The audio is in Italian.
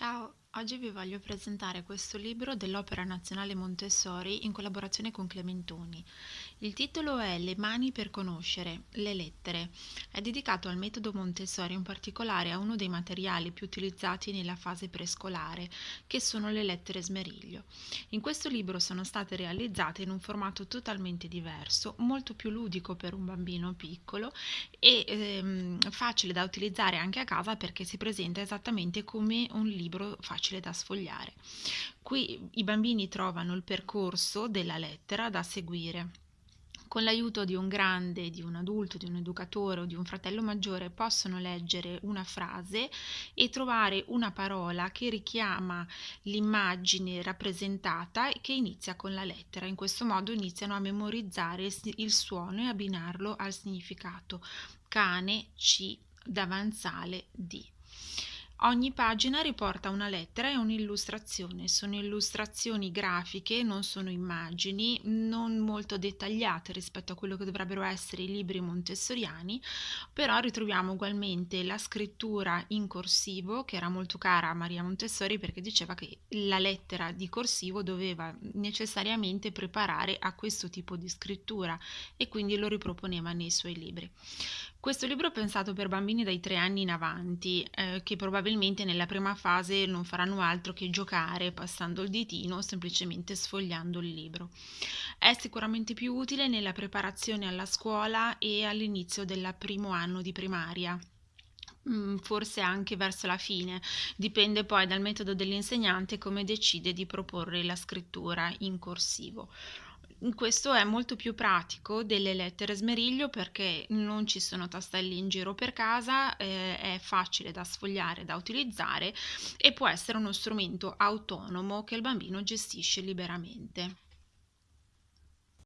out oggi vi voglio presentare questo libro dell'Opera Nazionale Montessori in collaborazione con Clementoni. Il titolo è Le mani per conoscere, le lettere. È dedicato al metodo Montessori, in particolare a uno dei materiali più utilizzati nella fase prescolare, che sono le lettere smeriglio. In questo libro sono state realizzate in un formato totalmente diverso, molto più ludico per un bambino piccolo e ehm, facile da utilizzare anche a casa perché si presenta esattamente come un libro facile da sfogliare. Qui i bambini trovano il percorso della lettera da seguire con l'aiuto di un grande, di un adulto, di un educatore o di un fratello maggiore possono leggere una frase e trovare una parola che richiama l'immagine rappresentata e che inizia con la lettera. In questo modo iniziano a memorizzare il suono e abbinarlo al significato. Cane, C, davanzale, D. Ogni pagina riporta una lettera e un'illustrazione. Sono illustrazioni grafiche, non sono immagini, non molto dettagliate rispetto a quello che dovrebbero essere i libri montessoriani, però ritroviamo ugualmente la scrittura in corsivo, che era molto cara a Maria Montessori perché diceva che la lettera di corsivo doveva necessariamente preparare a questo tipo di scrittura e quindi lo riproponeva nei suoi libri. Questo libro è pensato per bambini dai tre anni in avanti, eh, che probabilmente nella prima fase non faranno altro che giocare passando il ditino o semplicemente sfogliando il libro. È sicuramente più utile nella preparazione alla scuola e all'inizio del primo anno di primaria mm, forse anche verso la fine, dipende poi dal metodo dell'insegnante come decide di proporre la scrittura in corsivo questo è molto più pratico delle lettere smeriglio perché non ci sono tastelli in giro per casa, eh, è facile da sfogliare, da utilizzare e può essere uno strumento autonomo che il bambino gestisce liberamente.